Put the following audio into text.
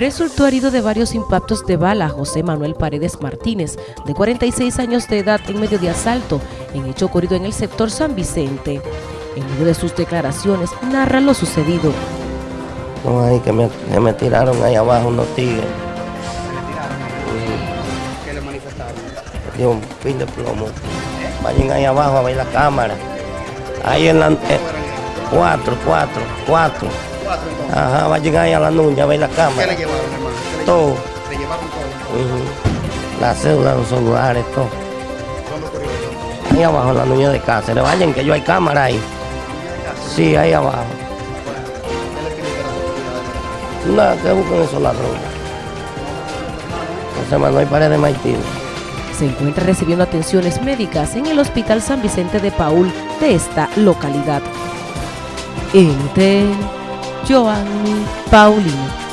resultó herido de varios impactos de bala José Manuel Paredes Martínez, de 46 años de edad, en medio de asalto, en hecho ocurrido en el sector San Vicente. En medio de sus declaraciones, narra lo sucedido. No, ahí que me, me tiraron ahí abajo unos tigres. ¿Qué le manifestaron? Dio un fin de plomo. Vayan ahí abajo a ver la cámara. Ahí en la... eh, cuatro, cuatro, cuatro. Cuatro entonces. Ajá, vayan ahí a la nuña a ver la ¿Qué cámara. le llevaron, hermano? ¿Qué le Todo. llevaron? Le llevaron todo. La cédula, los celulares, todo. ¿Dónde ocurrió eso? Ahí abajo la nuña de Cáceres. Vayan que yo hay cámara ahí. Sí, ahí abajo. ¿Qué a? Nada, que busquen esos ladrones. José Manuel Paredes Martínez. Se encuentra recibiendo atenciones médicas en el Hospital San Vicente de Paul de esta localidad. NTN, Giovanni Paulo。